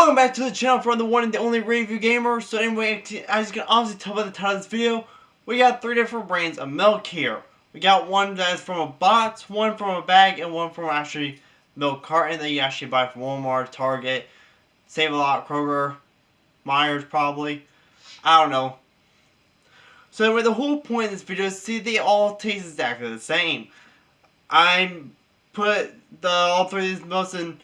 Welcome back to the channel for the one and the only review gamer. So anyway, as you can obviously tell by the title of this video, we got three different brands of milk here. We got one that is from a box, one from a bag, and one from actually milk carton that you actually buy from Walmart, Target, Save a Lot, Kroger, Meijers probably. I don't know. So anyway, the whole point of this video is see they all taste exactly the same. I put the all three of these milks in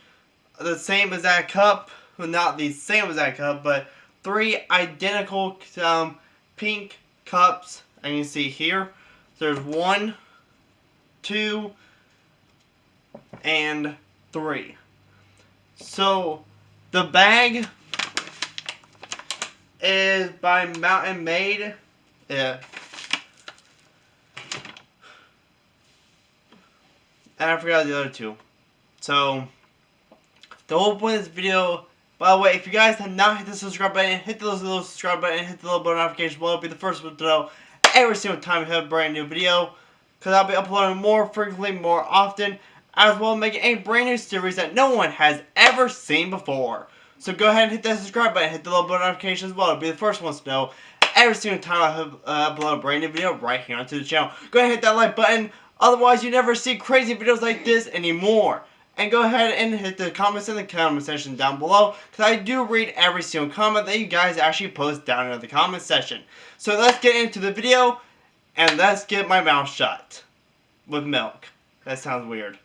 the same exact cup not the same exact cup, but three identical um, pink cups. And you see here, there's one, two, and three. So, the bag is by Mountain Made. Yeah. And I forgot the other two. So, the whole point of this video by the way, if you guys have not hit the subscribe button, hit the little subscribe button, hit the little bell notification bell, be the first one to know every single time we have a brand new video. Because I'll be uploading more frequently, more often, as well as making a brand new series that no one has ever seen before. So go ahead and hit that subscribe button, hit the little bell notification as well, to be the first ones to know every single time I have, uh, upload a brand new video right here onto the channel. Go ahead and hit that like button, otherwise you never see crazy videos like this anymore and go ahead and hit the comments in the comment section down below because I do read every single comment that you guys actually post down in the comment section. So let's get into the video and let's get my mouth shut with milk. That sounds weird.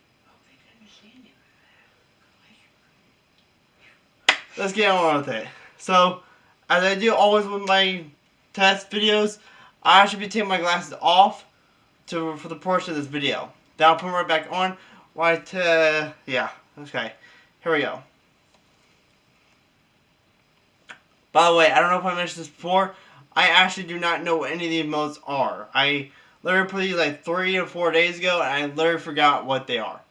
Let's get on with it. So, as I do always with my test videos, I should be taking my glasses off to for the portion of this video. Then I'll put them right back on Right, uh, yeah, okay. Here we go. By the way, I don't know if I mentioned this before. I actually do not know what any of these modes are. I literally put these like three or four days ago, and I literally forgot what they are.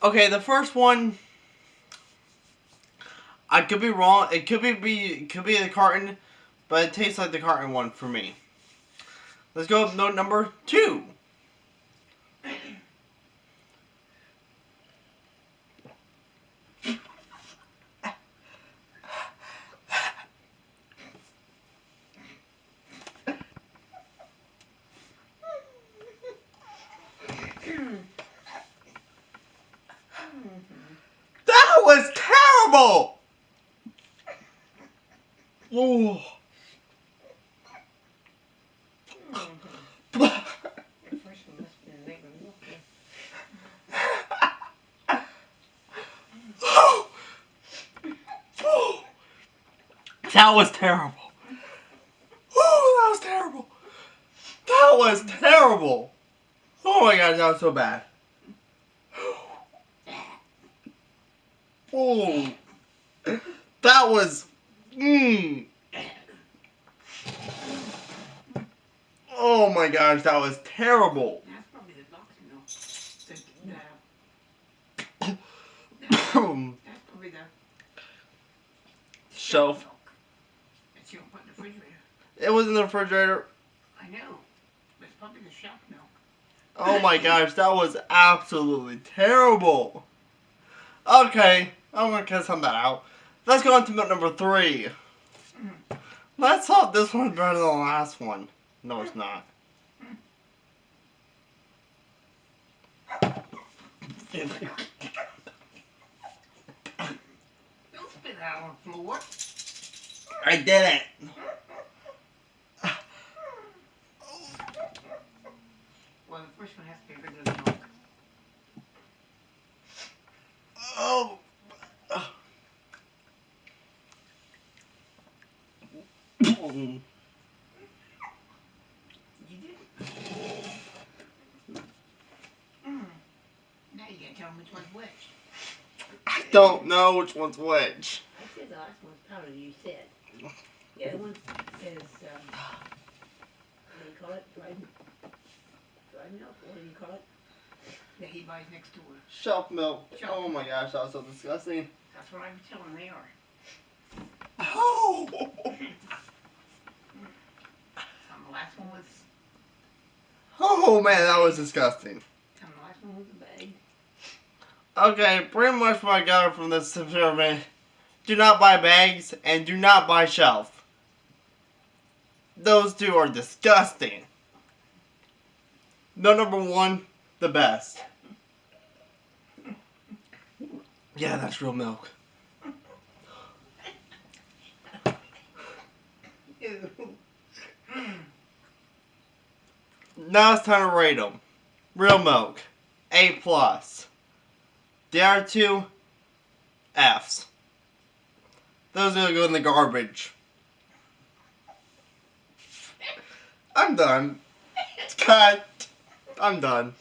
Okay, the first one, I could be wrong. It could be, be could be the carton, but it tastes like the carton one for me. Let's go with note number two. Was terrible! Oh. that was terrible. Oh, that was terrible. That was terrible. Oh my god, that was so bad. Oh, that was, mmm. Oh my gosh, that was terrible. Shelf. It was in the refrigerator. I know. It's probably the shelf milk. Oh my gosh, that was absolutely terrible. Okay. I'm gonna cut some of that out. Let's go on to milk number three. Let's hope this one's better than the last one. No, it's not. Don't spit out on the floor. I did it. Well, the first one has to be bigger than milk. Oh. You did. Mm. Now you gotta tell me which one's which. I don't know which one's which. I said the last one's powder, you said. The other one is, um, what do you call it? Dried, dried milk, what do you call it? That he buys next door. Shelf milk. Shelf Oh my gosh, that was so disgusting. That's what I'm telling they are. Oh. And the last one was, Oh man, that was disgusting. and the last one was a bag. Okay, pretty much what I got from this experiment. Do not buy bags and do not buy shelf. Those two are disgusting. No number one, the best. Yeah, that's real milk. Ew. Mm. Now it's time to rate them. Real milk, A plus. The other two, Fs. Those are gonna go in the garbage. I'm done. It's cut. I'm done.